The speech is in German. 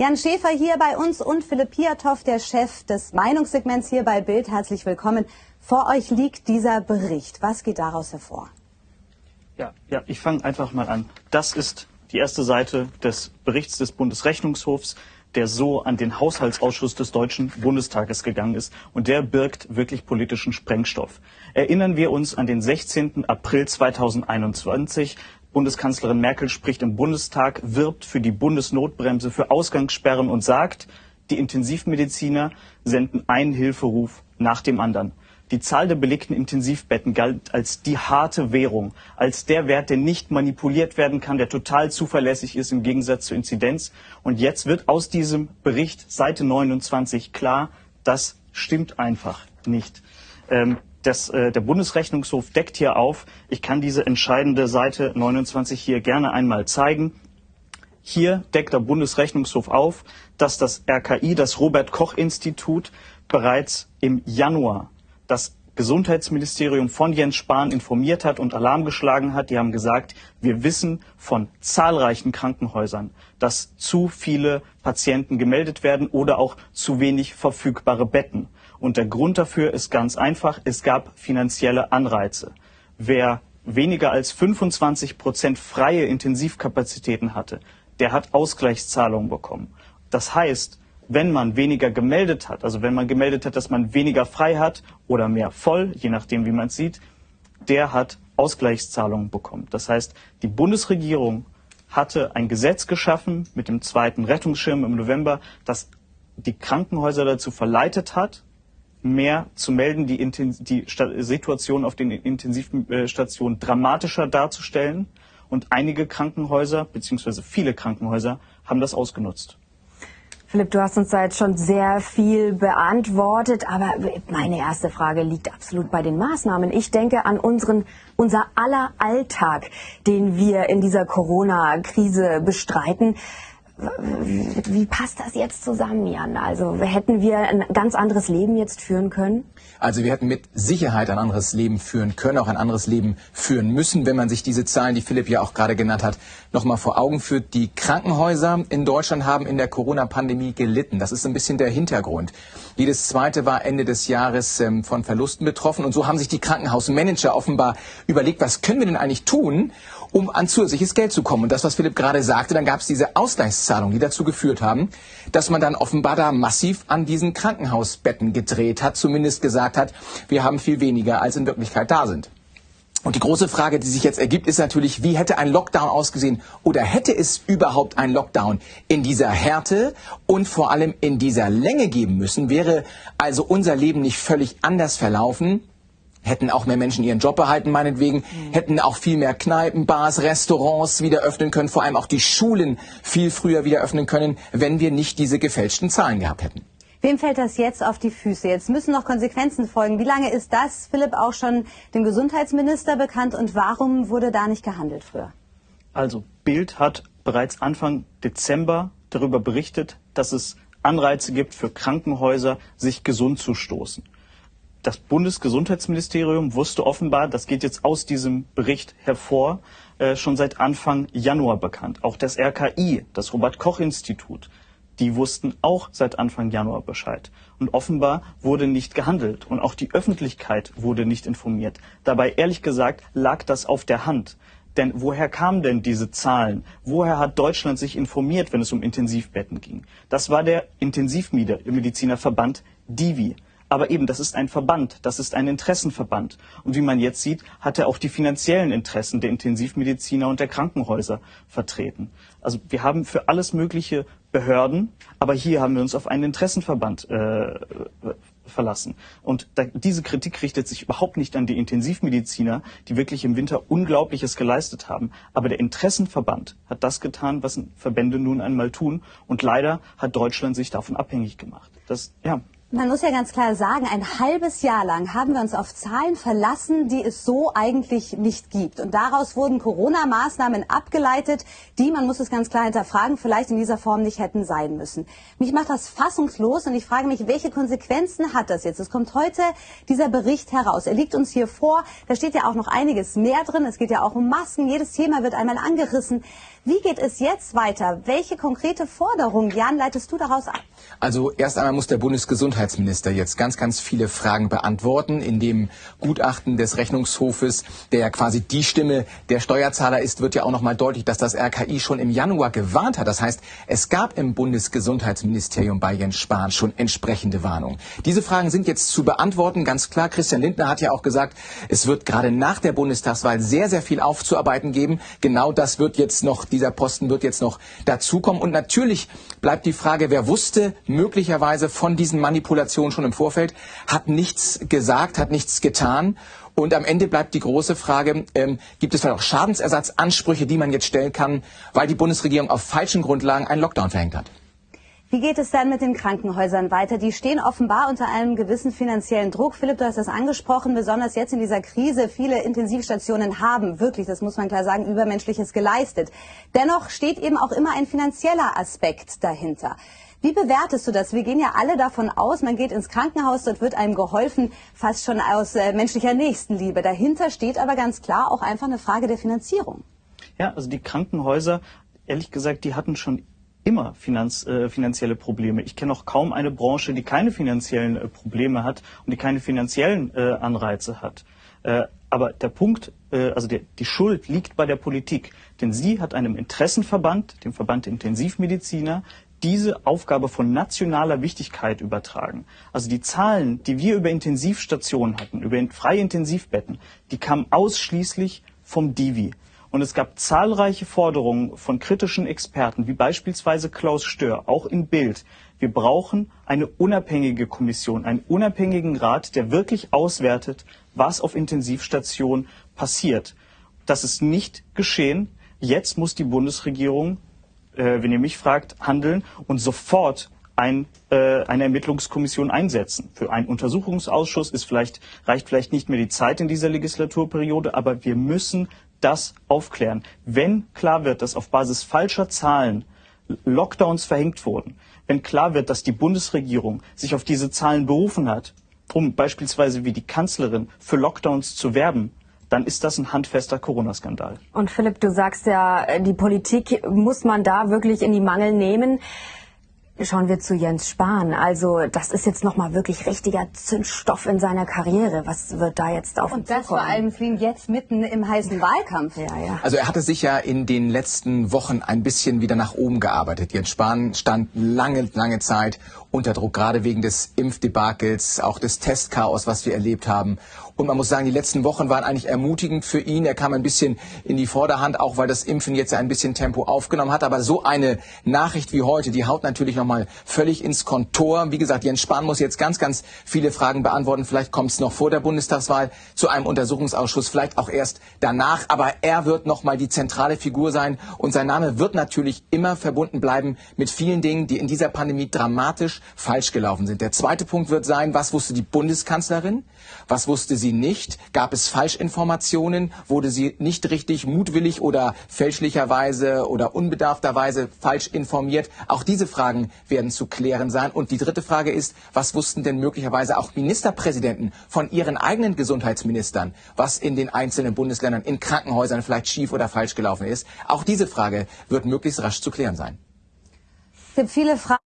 Jan Schäfer hier bei uns und Philipp Piatow, der Chef des Meinungssegments hier bei Bild. Herzlich willkommen. Vor euch liegt dieser Bericht. Was geht daraus hervor? Ja, ja ich fange einfach mal an. Das ist die erste Seite des Berichts des Bundesrechnungshofs, der so an den Haushaltsausschuss des Deutschen Bundestages gegangen ist. Und der birgt wirklich politischen Sprengstoff. Erinnern wir uns an den 16. April 2021. Bundeskanzlerin Merkel spricht im Bundestag, wirbt für die Bundesnotbremse, für Ausgangssperren und sagt, die Intensivmediziner senden einen Hilferuf nach dem anderen. Die Zahl der belegten Intensivbetten galt als die harte Währung, als der Wert, der nicht manipuliert werden kann, der total zuverlässig ist im Gegensatz zur Inzidenz. Und jetzt wird aus diesem Bericht Seite 29 klar, das stimmt einfach nicht. Ähm, das, äh, der Bundesrechnungshof deckt hier auf. Ich kann diese entscheidende Seite 29 hier gerne einmal zeigen. Hier deckt der Bundesrechnungshof auf, dass das RKI, das Robert Koch Institut, bereits im Januar das Gesundheitsministerium von Jens Spahn informiert hat und Alarm geschlagen hat. Die haben gesagt, wir wissen von zahlreichen Krankenhäusern, dass zu viele Patienten gemeldet werden oder auch zu wenig verfügbare Betten. Und der Grund dafür ist ganz einfach, es gab finanzielle Anreize. Wer weniger als 25 Prozent freie Intensivkapazitäten hatte, der hat Ausgleichszahlungen bekommen. Das heißt, wenn man weniger gemeldet hat, also wenn man gemeldet hat, dass man weniger frei hat oder mehr voll, je nachdem wie man es sieht, der hat Ausgleichszahlungen bekommen. Das heißt, die Bundesregierung hatte ein Gesetz geschaffen mit dem zweiten Rettungsschirm im November, das die Krankenhäuser dazu verleitet hat, mehr zu melden, die, die Situation auf den Intensivstationen dramatischer darzustellen. Und einige Krankenhäuser, beziehungsweise viele Krankenhäuser, haben das ausgenutzt. Philipp, du hast uns da jetzt schon sehr viel beantwortet, aber meine erste Frage liegt absolut bei den Maßnahmen. Ich denke an unseren, unser aller Alltag, den wir in dieser Corona-Krise bestreiten wie passt das jetzt zusammen, Jan? Also hätten wir ein ganz anderes Leben jetzt führen können? Also wir hätten mit Sicherheit ein anderes Leben führen können, auch ein anderes Leben führen müssen, wenn man sich diese Zahlen, die Philipp ja auch gerade genannt hat, nochmal vor Augen führt. Die Krankenhäuser in Deutschland haben in der Corona-Pandemie gelitten. Das ist ein bisschen der Hintergrund. Jedes zweite war Ende des Jahres ähm, von Verlusten betroffen. Und so haben sich die Krankenhausmanager offenbar überlegt, was können wir denn eigentlich tun, um an zusätzliches Geld zu kommen. Und das, was Philipp gerade sagte, dann gab es diese Ausgleichszahlungen, die dazu geführt haben, dass man dann offenbar da massiv an diesen Krankenhausbetten gedreht hat, zumindest gesagt hat, wir haben viel weniger, als in Wirklichkeit da sind. Und die große Frage, die sich jetzt ergibt, ist natürlich, wie hätte ein Lockdown ausgesehen oder hätte es überhaupt ein Lockdown in dieser Härte und vor allem in dieser Länge geben müssen? Wäre also unser Leben nicht völlig anders verlaufen? Hätten auch mehr Menschen ihren Job behalten, meinetwegen, mhm. hätten auch viel mehr Kneipen, Bars, Restaurants wieder öffnen können, vor allem auch die Schulen viel früher wieder öffnen können, wenn wir nicht diese gefälschten Zahlen gehabt hätten. Wem fällt das jetzt auf die Füße? Jetzt müssen noch Konsequenzen folgen. Wie lange ist das, Philipp, auch schon dem Gesundheitsminister bekannt und warum wurde da nicht gehandelt früher? Also Bild hat bereits Anfang Dezember darüber berichtet, dass es Anreize gibt für Krankenhäuser, sich gesund zu stoßen das Bundesgesundheitsministerium wusste offenbar, das geht jetzt aus diesem Bericht hervor, äh, schon seit Anfang Januar bekannt. Auch das RKI, das Robert Koch Institut, die wussten auch seit Anfang Januar Bescheid. Und offenbar wurde nicht gehandelt und auch die Öffentlichkeit wurde nicht informiert. Dabei, ehrlich gesagt, lag das auf der Hand. Denn woher kamen denn diese Zahlen? Woher hat Deutschland sich informiert, wenn es um Intensivbetten ging? Das war der Intensivmedizinerverband Divi. Aber eben, das ist ein Verband, das ist ein Interessenverband. Und wie man jetzt sieht, hat er auch die finanziellen Interessen der Intensivmediziner und der Krankenhäuser vertreten. Also wir haben für alles mögliche Behörden, aber hier haben wir uns auf einen Interessenverband äh, verlassen. Und da, diese Kritik richtet sich überhaupt nicht an die Intensivmediziner, die wirklich im Winter Unglaubliches geleistet haben. Aber der Interessenverband hat das getan, was Verbände nun einmal tun. Und leider hat Deutschland sich davon abhängig gemacht. Das, ja, Man muss ja ganz klar sagen, ein halbes Jahr lang haben wir uns auf Zahlen verlassen, die es so eigentlich nicht gibt. Und daraus wurden Corona-Maßnahmen abgeleitet, die, man muss es ganz klar hinterfragen, vielleicht in dieser Form nicht hätten sein müssen. Mich macht das fassungslos und ich frage mich, welche Konsequenzen hat das jetzt? Es kommt heute dieser Bericht heraus. Er liegt uns hier vor. Da steht ja auch noch einiges mehr drin. Es geht ja auch um Masken. Jedes Thema wird einmal angerissen. Wie geht es jetzt weiter? Welche konkrete Forderung, Jan, leitest du daraus ab? Also erst einmal muss der Bundesgesundheitsminister jetzt ganz, ganz viele Fragen beantworten. In dem Gutachten des Rechnungshofes, der ja quasi die Stimme der Steuerzahler ist, wird ja auch nochmal deutlich, dass das RKI schon im Januar gewarnt hat. Das heißt, es gab im Bundesgesundheitsministerium bei Jens Spahn schon entsprechende Warnungen. Diese Fragen sind jetzt zu beantworten. Ganz klar, Christian Lindner hat ja auch gesagt, es wird gerade nach der Bundestagswahl sehr, sehr viel aufzuarbeiten geben. Genau das wird jetzt noch dieser Posten wird jetzt noch dazukommen. Und natürlich bleibt die Frage, wer wusste möglicherweise von diesen Manipulationen schon im Vorfeld, hat nichts gesagt, hat nichts getan. Und am Ende bleibt die große Frage, ähm, gibt es vielleicht auch Schadensersatzansprüche, die man jetzt stellen kann, weil die Bundesregierung auf falschen Grundlagen einen Lockdown verhängt hat? Wie geht es dann mit den Krankenhäusern weiter? Die stehen offenbar unter einem gewissen finanziellen Druck. Philipp, du hast das angesprochen, besonders jetzt in dieser Krise. Viele Intensivstationen haben wirklich, das muss man klar sagen, Übermenschliches geleistet. Dennoch steht eben auch immer ein finanzieller Aspekt dahinter. Wie bewertest du das? Wir gehen ja alle davon aus, man geht ins Krankenhaus, dort wird einem geholfen, fast schon aus äh, menschlicher Nächstenliebe. Dahinter steht aber ganz klar auch einfach eine Frage der Finanzierung. Ja, also die Krankenhäuser, ehrlich gesagt, die hatten schon immer Finanz, äh, finanzielle Probleme. Ich kenne auch kaum eine Branche, die keine finanziellen äh, Probleme hat und die keine finanziellen äh, Anreize hat. Äh, aber der Punkt, äh, also der, die Schuld liegt bei der Politik, denn sie hat einem Interessenverband, dem Verband der Intensivmediziner, diese Aufgabe von nationaler Wichtigkeit übertragen. Also die Zahlen, die wir über Intensivstationen hatten, über freie Intensivbetten, die kamen ausschließlich vom Divi. Und es gab zahlreiche Forderungen von kritischen Experten, wie beispielsweise Klaus Stör, auch in Bild. Wir brauchen eine unabhängige Kommission, einen unabhängigen Rat, der wirklich auswertet, was auf Intensivstationen passiert. Das ist nicht geschehen. Jetzt muss die Bundesregierung, äh, wenn ihr mich fragt, handeln und sofort ein, äh, eine Ermittlungskommission einsetzen. Für einen Untersuchungsausschuss ist vielleicht, reicht vielleicht nicht mehr die Zeit in dieser Legislaturperiode, aber wir müssen das aufklären. Wenn klar wird, dass auf Basis falscher Zahlen Lockdowns verhängt wurden, wenn klar wird, dass die Bundesregierung sich auf diese Zahlen berufen hat, um beispielsweise wie die Kanzlerin für Lockdowns zu werben, dann ist das ein handfester Corona-Skandal. Und Philipp, du sagst ja, die Politik muss man da wirklich in die Mangel nehmen. Schauen wir zu Jens Spahn. Also das ist jetzt nochmal wirklich richtiger Zündstoff in seiner Karriere. Was wird da jetzt auf Und das vor allem für ihn jetzt mitten im heißen Wahlkampf. Ja, ja. Also er hatte sich ja in den letzten Wochen ein bisschen wieder nach oben gearbeitet. Jens Spahn stand lange, lange Zeit unter Druck, gerade wegen des Impfdebakels, auch des Testchaos, was wir erlebt haben. Und man muss sagen, die letzten Wochen waren eigentlich ermutigend für ihn. Er kam ein bisschen in die Vorderhand, auch weil das Impfen jetzt ein bisschen Tempo aufgenommen hat. Aber so eine Nachricht wie heute, die haut natürlich nochmal völlig ins Kontor. Wie gesagt, Jens Spahn muss jetzt ganz, ganz viele Fragen beantworten. Vielleicht kommt es noch vor der Bundestagswahl zu einem Untersuchungsausschuss, vielleicht auch erst danach. Aber er wird nochmal die zentrale Figur sein. Und sein Name wird natürlich immer verbunden bleiben mit vielen Dingen, die in dieser Pandemie dramatisch falsch gelaufen sind. Der zweite Punkt wird sein, was wusste die Bundeskanzlerin? Was wusste sie nicht? Gab es Falschinformationen? Wurde sie nicht richtig mutwillig oder fälschlicherweise oder unbedarfterweise falsch informiert? Auch diese Fragen werden zu klären sein. Und die dritte Frage ist, was wussten denn möglicherweise auch Ministerpräsidenten von ihren eigenen Gesundheitsministern, was in den einzelnen Bundesländern in Krankenhäusern vielleicht schief oder falsch gelaufen ist? Auch diese Frage wird möglichst rasch zu klären sein. Es gibt viele Fragen.